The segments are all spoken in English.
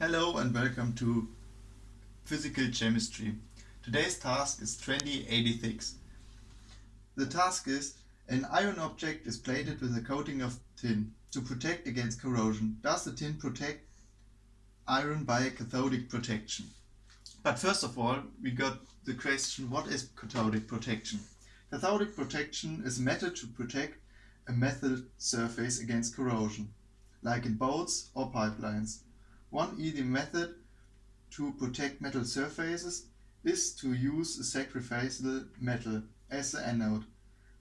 Hello and welcome to Physical Chemistry. Today's task is 2086. The task is an iron object is plated with a coating of tin to protect against corrosion. Does the tin protect iron by a cathodic protection? But first of all we got the question what is cathodic protection? Cathodic protection is a method to protect a metal surface against corrosion, like in boats or pipelines. One easy method to protect metal surfaces is to use a sacrificial metal as the anode.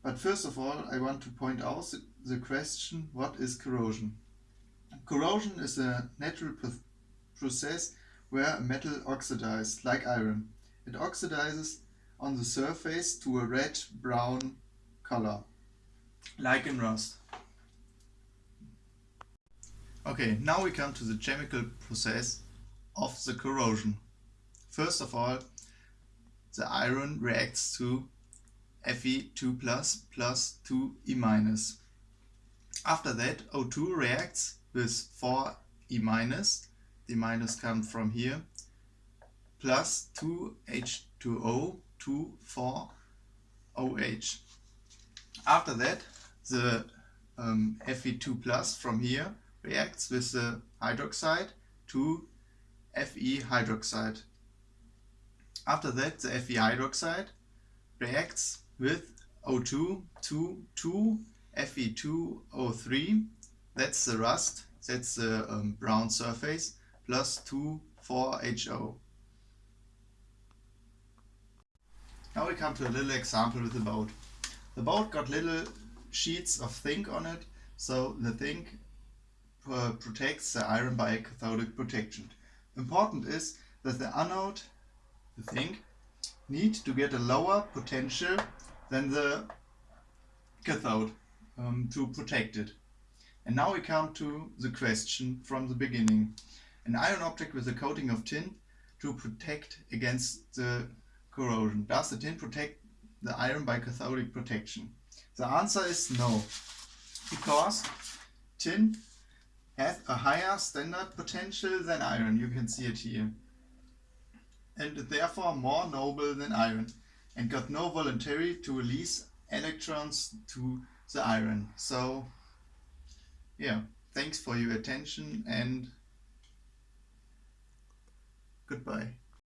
But first of all I want to point out the question what is corrosion. Corrosion is a natural process where a metal oxidizes, like iron. It oxidizes on the surface to a red-brown color, like in rust. Okay, now we come to the chemical process of the corrosion. First of all, the iron reacts to Fe2 plus plus 2E minus. After that, O2 reacts with 4E minus, the minus comes from here, plus 2H2O to 4OH. After that, the um, Fe2 plus from here reacts with the hydroxide to Fe hydroxide. After that the Fe hydroxide reacts with O2 to 2 Fe2O3, that's the rust, that's the um, brown surface, plus 2 4HO. Now we come to a little example with the boat. The boat got little sheets of zinc on it, so the zinc protects the iron by cathodic protection. Important is that the anode, the zinc, need to get a lower potential than the cathode um, to protect it. And now we come to the question from the beginning. An iron object with a coating of tin to protect against the corrosion. Does the tin protect the iron by cathodic protection? The answer is no, because tin has a higher standard potential than iron, you can see it here. And therefore more noble than iron and got no voluntary to release electrons to the iron. So yeah, thanks for your attention and goodbye.